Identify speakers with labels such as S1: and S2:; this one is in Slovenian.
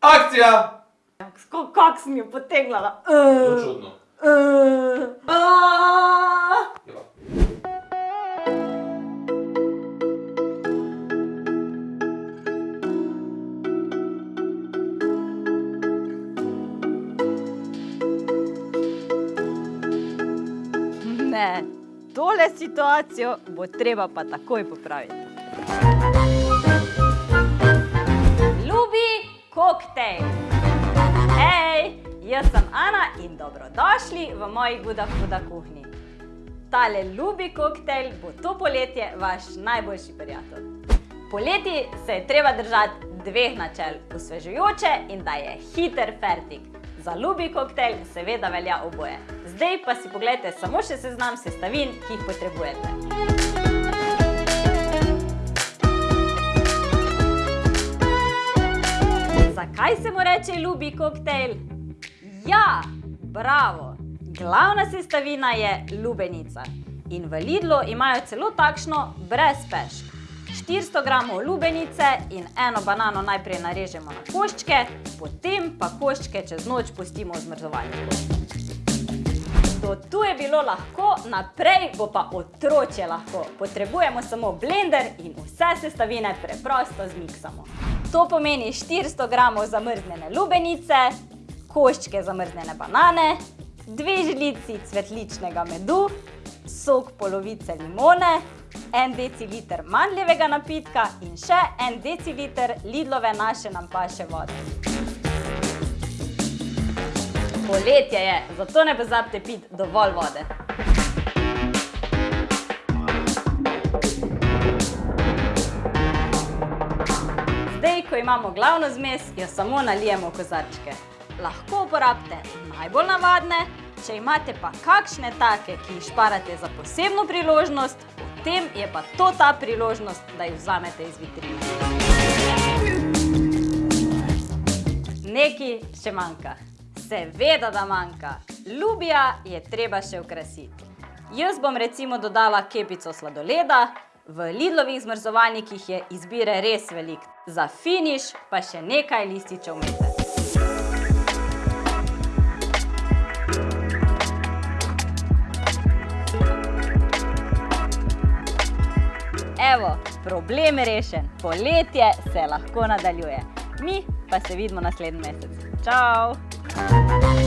S1: Akcija!
S2: Kako kak sem jo potegnila?
S1: Zelo čudno. Ja.
S2: Ne, tole situacijo bo treba pa takoj popraviti. Jaz sem Ana in dobrodošli v moji Guda Huda kuhinji. Tale ljubi koktejl bo to poletje vaš najboljši prijatelj. Poleti se je treba držati dveh načel, osvežujoče in da je hiter fertik. Za ljubi koktejl seveda velja oboje. Zdaj pa si pogledajte samo še seznam sestavin, ki jih potrebujete. Zakaj se mu reče ljubi koktejl? Ja, bravo! Glavna sestavina je lubenica. In v Lidlu imajo celo takšno brez pešk. 400 gramov lubenice in eno banano najprej narežemo na koščke, potem pa koščke čez noč pustimo v zmrzovalniku. Do tu je bilo lahko, naprej bo pa otročje lahko. Potrebujemo samo blender in vse sestavine preprosto zmiksamo. To pomeni 400 gramov zamrznjene lubenice, koščke zamrznjene banane, dve žlici cvetličnega medu, sok polovice limone, en deciliter mandljevega napitka in še en deciliter Lidlove naše nam paše vode. Poletje je, zato ne pozabite piti dovolj vode. Zdaj, ko imamo glavno zmes, jo samo nalijemo v kozarčke. Lahko uporabite najbolj navadne, če imate pa kakšne take, ki jih šparate za posebno priložnost, potem je pa to ta priložnost, da jih vzamete iz vitrine. Nekaj še manjka. Seveda, da manjka. Ljubija je treba še okrasiti. Jaz bom recimo dodala kepico sladoleda, v Lidlovih zmrzovalnikih je izbire res veliko. Za finiš pa še nekaj lističev mete. Evo, problem rešen. Poletje se lahko nadaljuje. Mi pa se vidimo naslednji mesec. Čau!